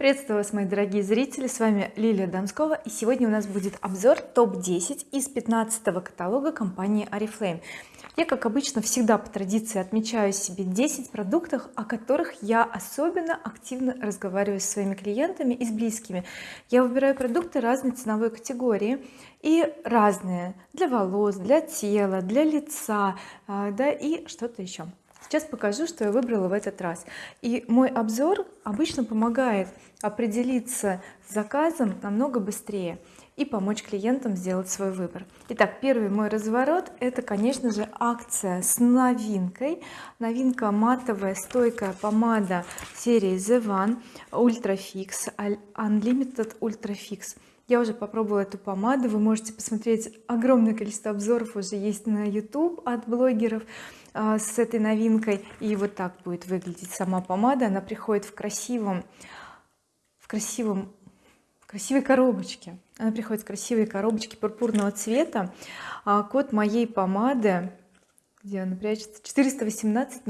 приветствую вас мои дорогие зрители с вами Лилия Донскова и сегодня у нас будет обзор топ-10 из 15 каталога компании oriflame я как обычно всегда по традиции отмечаю себе 10 продуктов о которых я особенно активно разговариваю со своими клиентами и с близкими. Я выбираю продукты разной ценовой категории и разные для волос для тела для лица а, да и что-то еще сейчас покажу что я выбрала в этот раз. И мой обзор обычно помогает определиться с заказом намного быстрее и помочь клиентам сделать свой выбор. Итак первый мой разворот это конечно же акция с новинкой. Новинка матовая стойкая помада серии The One Ultra Fix Unlimited Ultra Fix я уже попробовала эту помаду. Вы можете посмотреть огромное количество обзоров уже есть на YouTube от блогеров а, с этой новинкой. И вот так будет выглядеть сама помада. Она приходит в красивом в красивом красивой коробочке. Она приходит в красивой коробочке пурпурного цвета. А код моей помады где она прячется 418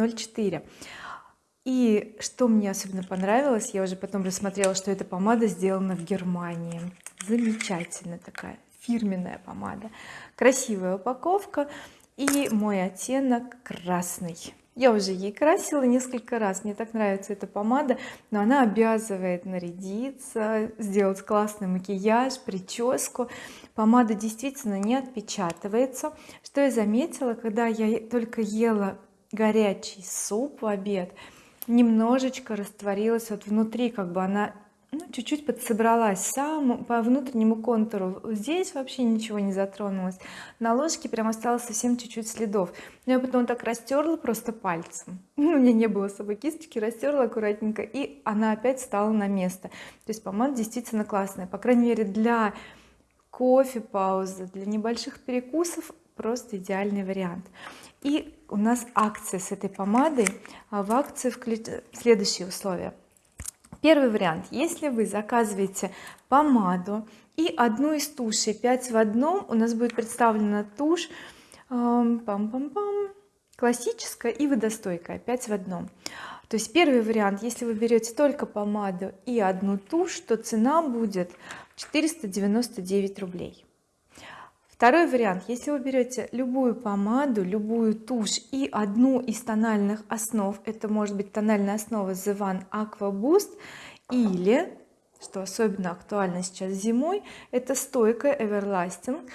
и что мне особенно понравилось я уже потом рассмотрела что эта помада сделана в Германии замечательная такая фирменная помада. Красивая упаковка и мой оттенок красный. Я уже ей красила несколько раз мне так нравится эта помада но она обязывает нарядиться сделать классный макияж прическу. Помада действительно не отпечатывается. Что я заметила когда я только ела горячий суп в обед немножечко растворилась вот внутри как бы она ну, чуть-чуть подсобралась сам по внутреннему контуру. Здесь вообще ничего не затронулось. На ложке прям осталось совсем чуть-чуть следов. Но я потом так растерла просто пальцем. У меня не было с собой кисточки растерла аккуратненько и она опять стала на место. То есть помада действительно классная по крайней мере для кофе паузы для небольших перекусов просто идеальный вариант. И у нас акция с этой помадой. А в акции вклю... следующие условия первый вариант. Если вы заказываете помаду и одну из тушей 5 в одном у нас будет представлена тушь пам -пам -пам, классическая и водостойкая 5 в одном. То есть первый вариант если вы берете только помаду и одну тушь то цена будет 499 рублей второй вариант. Если вы берете любую помаду любую тушь и одну из тональных основ это может быть тональная основа The One Aqua Boost или что особенно актуально сейчас зимой это стойкая Everlasting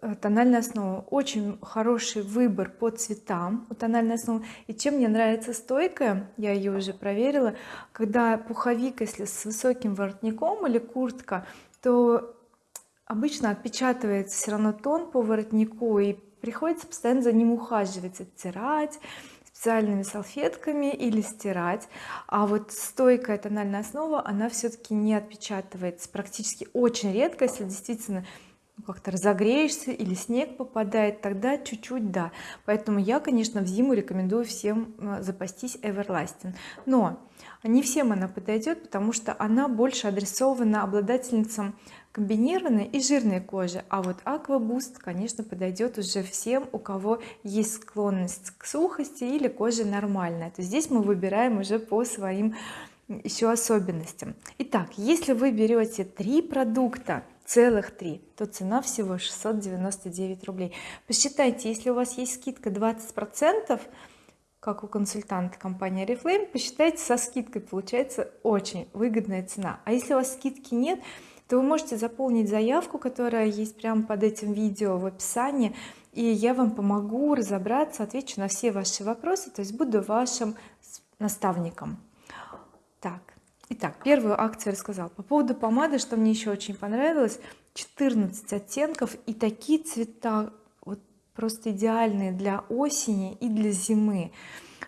э, тональная основа. Очень хороший выбор по цветам у тональной основы. И чем мне нравится стойкая я ее уже проверила когда пуховик если с высоким воротником или куртка то обычно отпечатывается все равно тон по воротнику и приходится постоянно за ним ухаживать оттирать специальными салфетками или стирать. А вот стойкая тональная основа она все-таки не отпечатывается. Практически очень редко если действительно как-то разогреешься или снег попадает тогда чуть-чуть да. Поэтому я конечно в зиму рекомендую всем э, запастись Everlasting. Но не всем она подойдет потому что она больше адресована обладательницам комбинированной и жирной кожи а вот Aqua Boost конечно подойдет уже всем у кого есть склонность к сухости или кожа нормальная. То здесь мы выбираем уже по своим еще особенностям. Итак если вы берете три продукта целых три то цена всего 699 рублей. Посчитайте если у вас есть скидка 20 процентов как у консультанта компании oriflame посчитайте со скидкой получается очень выгодная цена. А если у вас скидки нет то вы можете заполнить заявку которая есть прямо под этим видео в описании и я вам помогу разобраться отвечу на все ваши вопросы то есть буду вашим наставником. Так итак первую акцию рассказал по поводу помады что мне еще очень понравилось 14 оттенков и такие цвета вот просто идеальные для осени и для зимы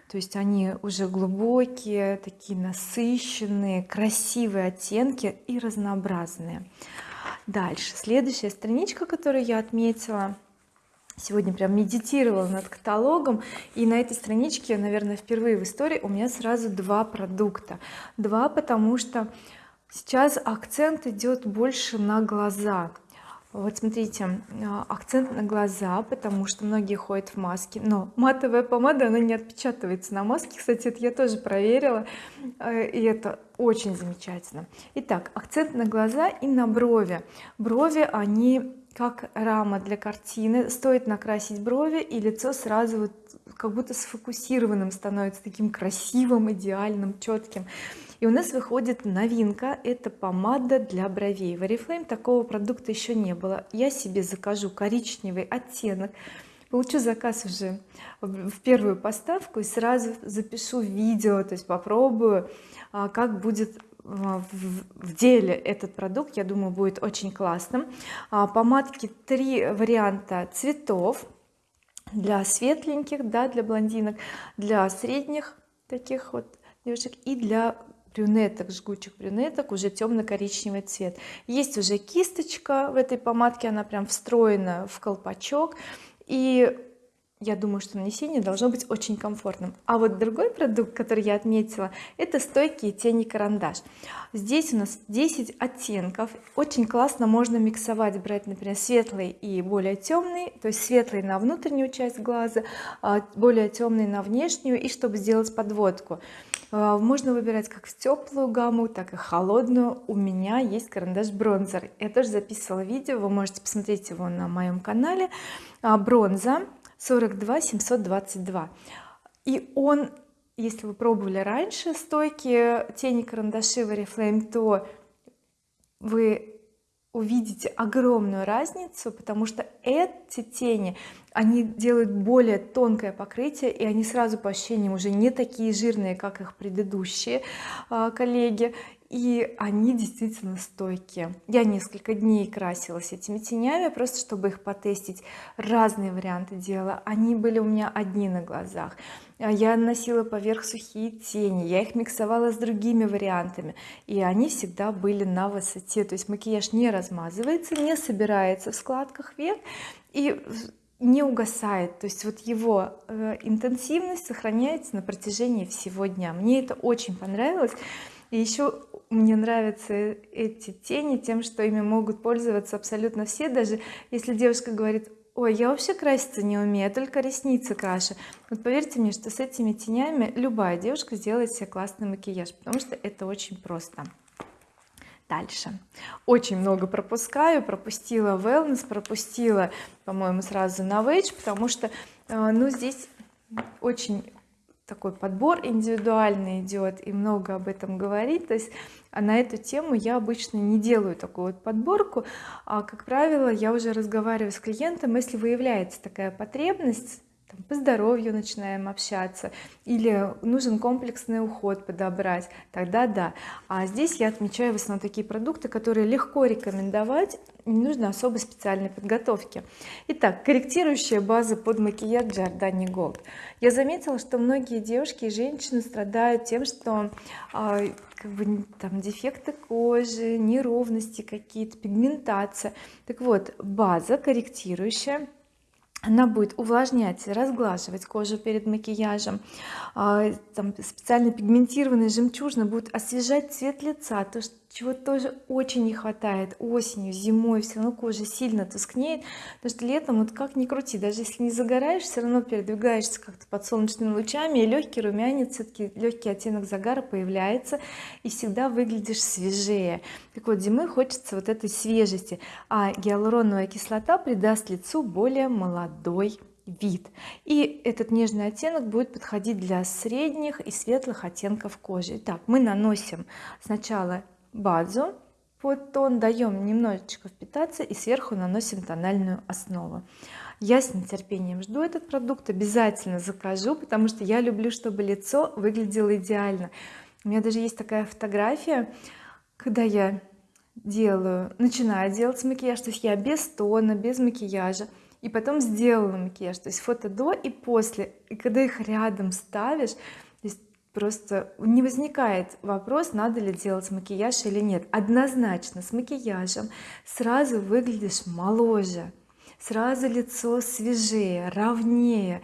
то есть они уже глубокие такие насыщенные красивые оттенки и разнообразные. Дальше. Следующая страничка которую я отметила. Сегодня прям медитировала над каталогом. И на этой страничке наверное впервые в истории у меня сразу два продукта. Два потому что сейчас акцент идет больше на глаза вот смотрите а, акцент на глаза потому что многие ходят в маске. Но матовая помада она не отпечатывается на маске. Кстати это я тоже проверила э, и это очень замечательно. Итак акцент на глаза и на брови. Брови они как рама для картины. Стоит накрасить брови и лицо сразу вот как будто сфокусированным становится таким красивым идеальным четким и у нас выходит новинка. Это помада для бровей. В oriflame такого продукта еще не было. Я себе закажу коричневый оттенок. Получу заказ уже в первую поставку и сразу запишу видео то есть попробую а, как будет а, в деле этот продукт. Я думаю будет очень классным. А, помадки три варианта цветов для светленьких да для блондинок для средних таких вот девушек и для брюнеток жгучих брюнеток уже темно-коричневый цвет. Есть уже кисточка в этой помадке она прям встроена в колпачок. И я думаю что нанесение должно быть очень комфортным. А вот другой продукт который я отметила это стойкие тени карандаш. Здесь у нас 10 оттенков. Очень классно можно миксовать брать например светлый и более темный то есть светлый на внутреннюю часть глаза а более темный на внешнюю и чтобы сделать подводку можно выбирать как в теплую гамму так и холодную. У меня есть карандаш бронзер. Я тоже записывала видео. Вы можете посмотреть его на моем канале. А, бронза 42 722 и он если вы пробовали раньше стойки тени карандаши в oriflame то вы увидите огромную разницу потому что эти тени они делают более тонкое покрытие и они сразу по ощущениям уже не такие жирные как их предыдущие а, коллеги и они действительно стойкие. Я несколько дней красилась этими тенями просто чтобы их потестить. Разные варианты делала они были у меня одни на глазах. А я наносила поверх сухие тени я их миксовала с другими вариантами и они всегда были на высоте. То есть макияж не размазывается не собирается в складках век и не угасает. То есть вот его э, интенсивность сохраняется на протяжении всего дня. Мне это очень понравилось и еще мне нравятся эти тени тем что ими могут пользоваться абсолютно все. Даже если девушка говорит ой я вообще краситься не умею только ресницы крашу вот поверьте мне что с этими тенями любая девушка сделает себе классный макияж потому что это очень просто. Дальше. Очень много пропускаю. Пропустила wellness пропустила по-моему сразу на Novage потому что э, ну здесь очень такой подбор индивидуальный идет и много об этом говорит. То есть а на эту тему я обычно не делаю такую вот подборку. А как правило я уже разговариваю с клиентом если выявляется такая потребность там, по здоровью начинаем общаться или нужен комплексный уход подобрать тогда да. А здесь я отмечаю в основном такие продукты которые легко рекомендовать не нужно особой специальной подготовки. Итак корректирующая база под макияж Giordani Gold. Я заметила что многие девушки и женщины страдают тем что а, как бы там дефекты кожи неровности какие-то пигментация. Так вот база корректирующая она будет увлажнять разглаживать кожу перед макияжем. А, там специально пигментированный жемчужно будет освежать цвет лица то чего тоже очень не хватает. Осенью зимой все равно кожа сильно тускнеет потому что летом вот как ни крути даже если не загораешь все равно передвигаешься как-то под солнечными лучами и легкий румянец все-таки легкий оттенок загара появляется и всегда выглядишь свежее. Так вот зимой хочется вот этой свежести а гиалуроновая кислота придаст лицу более молодой вид. И этот нежный оттенок будет подходить для средних и светлых оттенков кожи. Итак, мы наносим сначала базу под тон даем немножечко впитаться и сверху наносим тональную основу. Я с нетерпением жду этот продукт обязательно закажу потому что я люблю чтобы лицо выглядело идеально. У меня даже есть такая фотография когда я делаю начинаю делать макияж то есть я без тона без макияжа и потом сделала макияж. То есть фото до и после. И когда их рядом ставишь просто не возникает вопрос надо ли делать макияж или нет. Однозначно с макияжем сразу выглядишь моложе сразу лицо свежее ровнее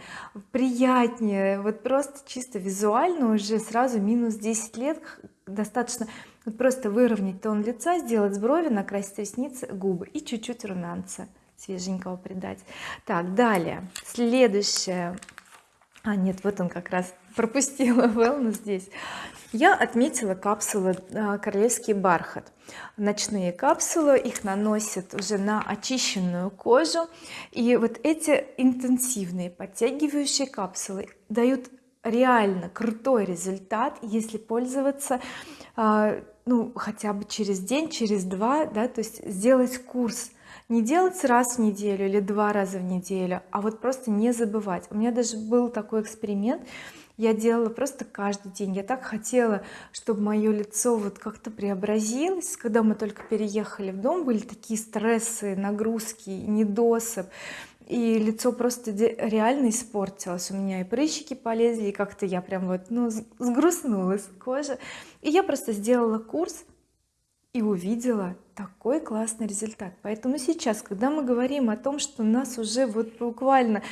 приятнее. Вот просто чисто визуально уже сразу минус 10 лет достаточно вот просто выровнять тон лица сделать брови накрасить ресницы губы и чуть-чуть румянца свеженького придать. Так далее. Следующее. А нет вот он как раз пропустила wellness здесь. Я отметила капсулы а, королевский бархат. Ночные капсулы их наносят уже на очищенную кожу. И вот эти интенсивные подтягивающие капсулы дают реально крутой результат если пользоваться а, ну хотя бы через день через два да то есть сделать курс. Не делать раз в неделю или два раза в неделю а вот просто не забывать. У меня даже был такой эксперимент я делала просто каждый день. Я так хотела чтобы мое лицо вот как-то преобразилось. Когда мы только переехали в дом были такие стрессы нагрузки недосып. И лицо просто реально испортилось. У меня и прыщики полезли и как-то я прям вот ну сгрустнулась кожа. И я просто сделала курс и увидела такой классный результат. Поэтому сейчас когда мы говорим о том что нас уже вот буквально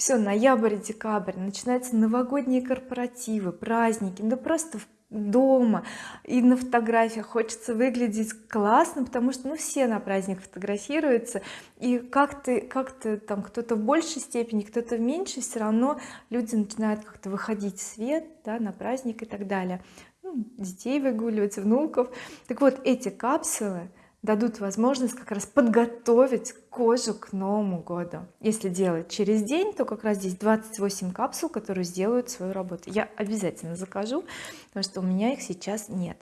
все ноябрь декабрь. Начинаются новогодние корпоративы праздники. Да просто дома и на фотографиях хочется выглядеть классно потому что ну все на праздник фотографируются. И как-то как-то там кто-то в большей степени кто-то в меньшей все равно люди начинают как-то выходить в свет да, на праздник и так далее. Ну, детей выгуливать внуков. Так вот эти капсулы дадут возможность как раз подготовить кожу к Новому году. Если делать через день то как раз здесь 28 капсул которые сделают свою работу. Я обязательно закажу потому что у меня их сейчас нет.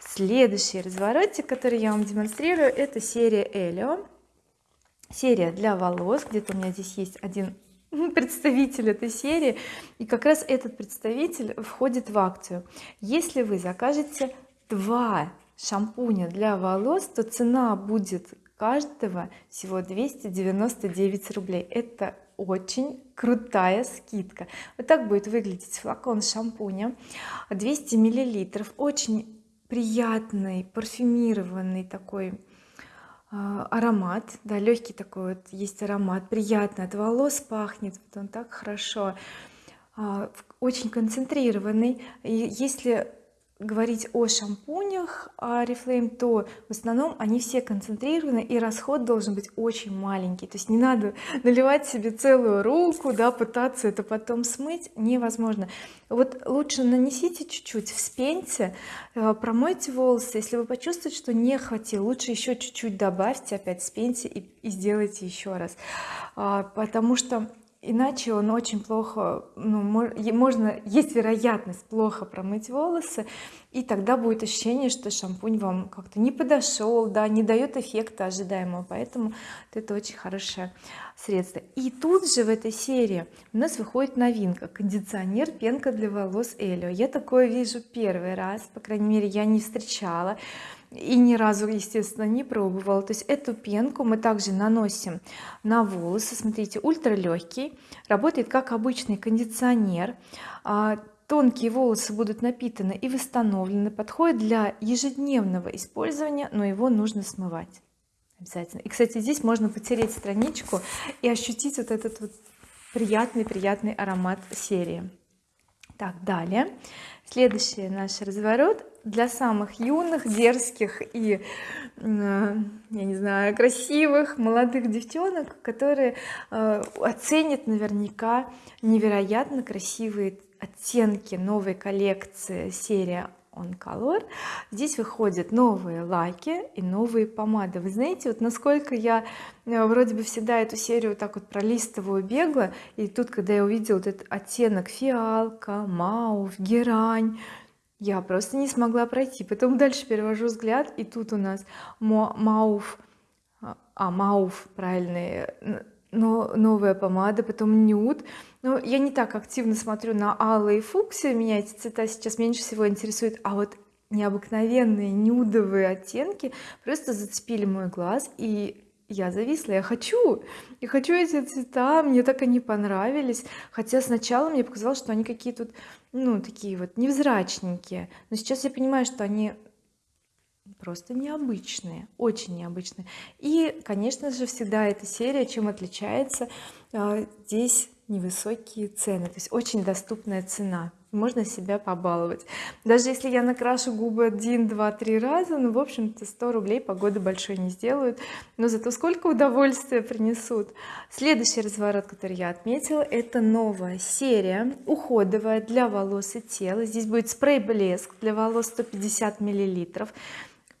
Следующий разворотик который я вам демонстрирую это серия Элио. Серия для волос. Где-то у меня здесь есть один представитель этой серии. И как раз этот представитель входит в акцию. Если вы закажете два шампуня для волос то цена будет каждого всего 299 рублей. Это очень крутая скидка. Вот так будет выглядеть флакон шампуня. 200 миллилитров. Очень приятный парфюмированный такой а, аромат. Да легкий такой вот есть аромат. Приятный от волос пахнет. Вот он так хорошо а, очень концентрированный. И если говорить о шампунях Oriflame то в основном они все концентрированы и расход должен быть очень маленький. То есть не надо наливать себе целую руку да пытаться это потом смыть. Невозможно. Вот лучше нанесите чуть-чуть вспеньте э, промойте волосы. Если вы почувствуете что не хватило лучше еще чуть-чуть добавьте опять вспеньте и, и сделайте еще раз. А, потому что иначе он очень плохо ну, можно есть вероятность плохо промыть волосы и тогда будет ощущение что шампунь вам как-то не подошел да не дает эффекта ожидаемого. Поэтому это очень хорошее средство и тут же в этой серии у нас выходит новинка. Кондиционер пенка для волос Элио. Я такое вижу первый раз по крайней мере я не встречала и ни разу естественно не пробовала. То есть эту пенку мы также наносим на волосы. Смотрите ультра легкий работает как обычный кондиционер. А, тонкие волосы будут напитаны и восстановлены. Подходит для ежедневного использования но его нужно смывать обязательно. И кстати здесь можно потереть страничку и ощутить вот этот вот приятный приятный аромат серии. Так далее. Следующий наш разворот для самых юных дерзких и я не знаю красивых молодых девчонок которые э, оценят наверняка невероятно красивые оттенки новой коллекции. Серия on color. Здесь выходят новые лаки и новые помады. Вы знаете вот насколько я э, вроде бы всегда эту серию так вот пролистываю бегло и тут когда я увидела вот этот оттенок фиалка маув герань я просто не смогла пройти. Потом дальше перевожу взгляд и тут у нас мауф а мауф правильный но новая помада потом нюд. Но я не так активно смотрю на алые фуксии меня эти цвета сейчас меньше всего интересуют а вот необыкновенные нюдовые оттенки просто зацепили мой глаз и я зависла. Я хочу я хочу эти цвета мне так они понравились. Хотя сначала мне показалось что они какие тут ну такие вот невзрачненькие. Но сейчас я понимаю что они просто необычные очень необычные. И конечно же всегда эта серия чем отличается? А, здесь невысокие цены то есть очень доступная цена. Можно себя побаловать. Даже если я накрашу губы один два три раза ну в общем-то 100 рублей погоды большой не сделают но зато сколько удовольствия принесут. Следующий разворот который я отметила это новая серия уходовая для волос и тела. Здесь будет спрей блеск для волос 150 миллилитров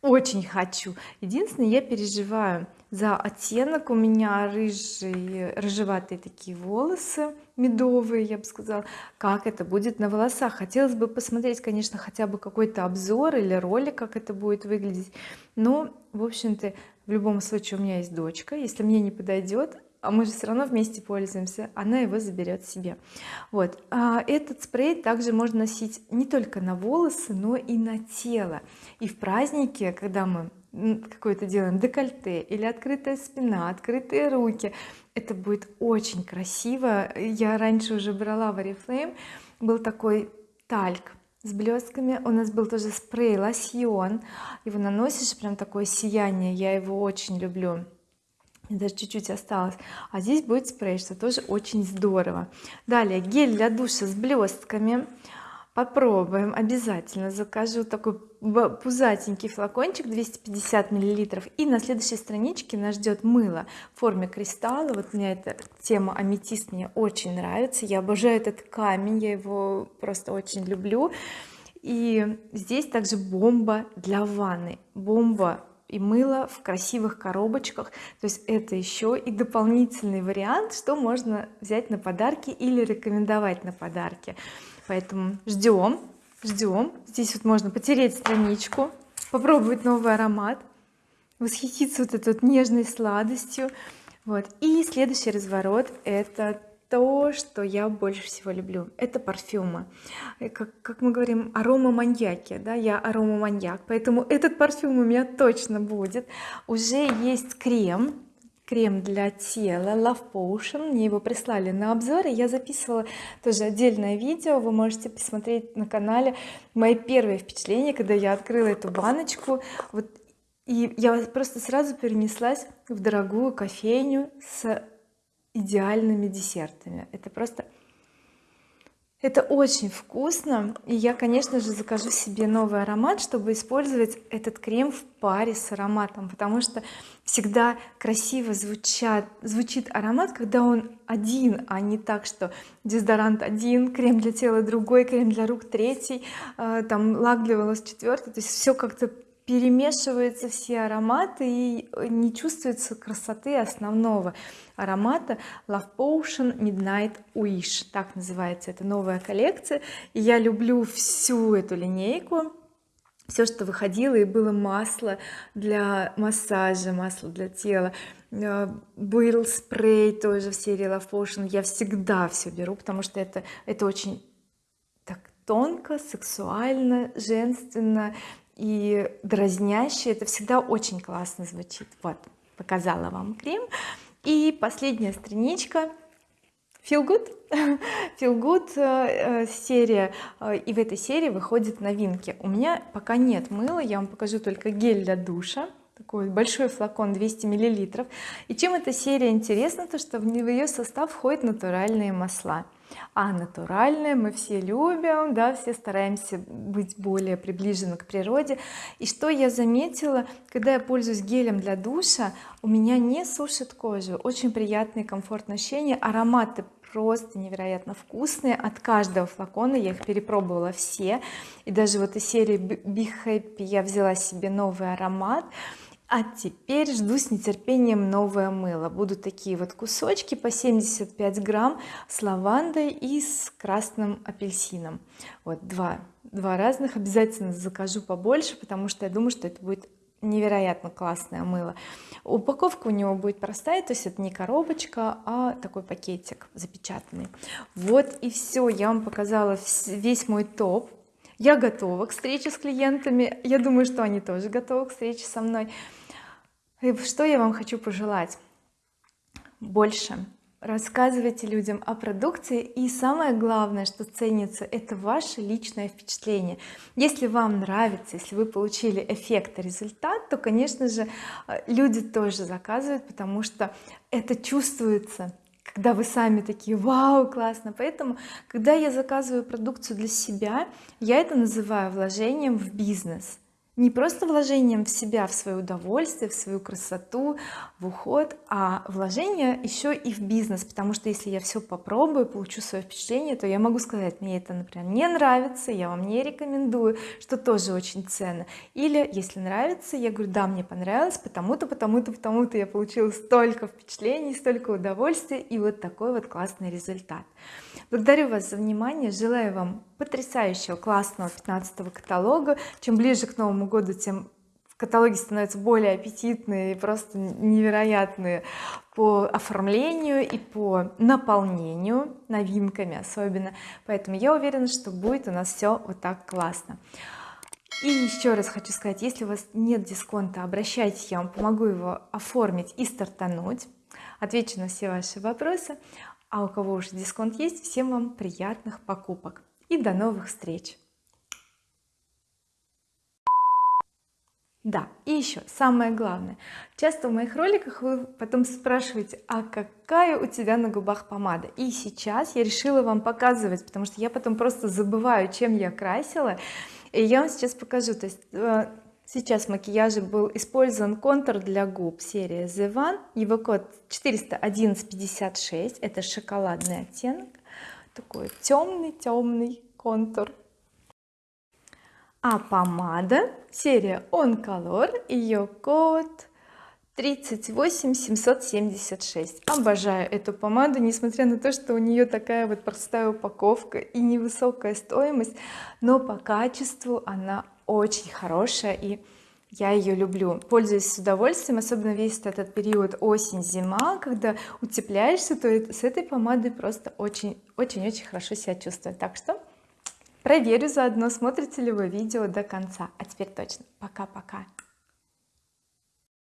очень хочу. Единственное я переживаю за оттенок. У меня рыжие рыжеватые такие волосы медовые я бы сказала. Как это будет на волосах? Хотелось бы посмотреть конечно хотя бы какой-то обзор или ролик как это будет выглядеть. Но в общем-то в любом случае у меня есть дочка. Если мне не подойдет а мы же все равно вместе пользуемся она его заберет себе. Вот. А этот спрей также можно носить не только на волосы но и на тело. И в празднике когда мы какое-то делаем декольте или открытая спина открытые руки это будет очень красиво. Я раньше уже брала в oriflame был такой тальк с блестками у нас был тоже спрей лосьон. Его наносишь прям такое сияние. Я его очень люблю даже чуть-чуть осталось. А здесь будет спрей что тоже очень здорово. Далее гель для душа с блестками. Попробуем обязательно закажу такой пузатенький флакончик 250 миллилитров. И на следующей страничке нас ждет мыло в форме кристалла. Вот мне эта тема аметист мне очень нравится. Я обожаю этот камень я его просто очень люблю. И здесь также бомба для ванны. Бомба и мыло в красивых коробочках. То есть это еще и дополнительный вариант что можно взять на подарки или рекомендовать на подарки. Поэтому ждем ждем здесь вот можно потереть страничку попробовать новый аромат восхититься вот этой вот нежной сладостью. Вот. И следующий разворот это то что я больше всего люблю. Это парфюмы. Как, как мы говорим арома маньяки да я арома маньяк поэтому этот парфюм у меня точно будет. Уже есть крем крем для тела Love Potion. Мне его прислали на обзор и я записывала тоже отдельное видео. Вы можете посмотреть на канале. Мои первые впечатления когда я открыла эту баночку. Вот и я просто сразу перенеслась в дорогую кофейню с идеальными десертами. Это просто это очень вкусно. И я конечно же закажу себе новый аромат чтобы использовать этот крем в паре с ароматом. Потому что всегда красиво звучат звучит аромат когда он один а не так что дезодорант один крем для тела другой крем для рук третий э, там лак для волос четвертый то есть все как-то перемешиваются все ароматы и не чувствуется красоты основного аромата Love Potion Midnight Wish. Так называется это новая коллекция. И я люблю всю эту линейку. Все что выходило и было масло для массажа масло для тела. Э, был спрей тоже в серии Love Potion. Я всегда все беру потому что это это очень так тонко сексуально женственно и дразняще. Это всегда очень классно звучит. Вот показала вам крем. И последняя страничка. Feel good. Feel good э, серия. Э, и в этой серии выходят новинки. У меня пока нет мыла. Я вам покажу только гель для душа. Такой большой флакон 200 миллилитров. И чем эта серия интересна? То что в ее состав входят натуральные масла а натуральное мы все любим да все стараемся быть более приближены к природе. И что я заметила когда я пользуюсь гелем для душа у меня не сушит кожу. Очень приятный комфортное ощущение ароматы просто невероятно вкусные. От каждого флакона я их перепробовала все. И даже вот из серии Be Happy я взяла себе новый аромат а теперь жду с нетерпением новое мыло. Будут такие вот кусочки по 75 грамм с лавандой и с красным апельсином. Вот два два разных. Обязательно закажу побольше потому что я думаю что это будет невероятно классное мыло. Упаковка у него будет простая то есть это не коробочка а такой пакетик запечатанный. Вот и все я вам показала весь мой топ. Я готова к встрече с клиентами. Я думаю что они тоже готовы к встрече со мной и что я вам хочу пожелать? Больше. Рассказывайте людям о продукции и самое главное что ценится это ваше личное впечатление. Если вам нравится если вы получили эффект результат то конечно же люди тоже заказывают потому что это чувствуется когда вы сами такие вау классно! Поэтому когда я заказываю продукцию для себя я это называю вложением в бизнес не просто вложением в себя в свое удовольствие в свою красоту в уход а вложение еще и в бизнес. Потому что если я все попробую получу свое впечатление то я могу сказать мне это например не нравится я вам не рекомендую что тоже очень ценно. Или если нравится я говорю да мне понравилось потому-то потому-то потому-то я получила столько впечатлений столько удовольствия и вот такой вот классный результат благодарю вас за внимание желаю вам потрясающего классного 15 каталога. Чем ближе к Новому году тем в каталоге становятся более аппетитные и просто невероятные по оформлению и по наполнению новинками особенно. Поэтому я уверена что будет у нас все вот так классно. И еще раз хочу сказать если у вас нет дисконта обращайтесь я вам помогу его оформить и стартануть. Отвечу на все ваши вопросы. А у кого уже дисконт есть всем вам приятных покупок и до новых встреч. Да и еще самое главное. Часто в моих роликах вы потом спрашиваете а какая у тебя на губах помада? И сейчас я решила вам показывать потому что я потом просто забываю чем я красила. И я вам сейчас покажу. То есть э, сейчас в макияже был использован контур для губ серия The One. Его код 41156 это шоколадный оттенок такой темный темный контур. А помада серия On Color ее код 38776 обожаю эту помаду несмотря на то что у нее такая вот простая упаковка и невысокая стоимость но по качеству она очень хорошая и я ее люблю. Пользуюсь с удовольствием особенно весь этот период осень-зима когда утепляешься то с этой помадой просто очень очень очень хорошо себя чувствую. Так что проверю заодно смотрите ли вы видео до конца. А теперь точно. Пока-пока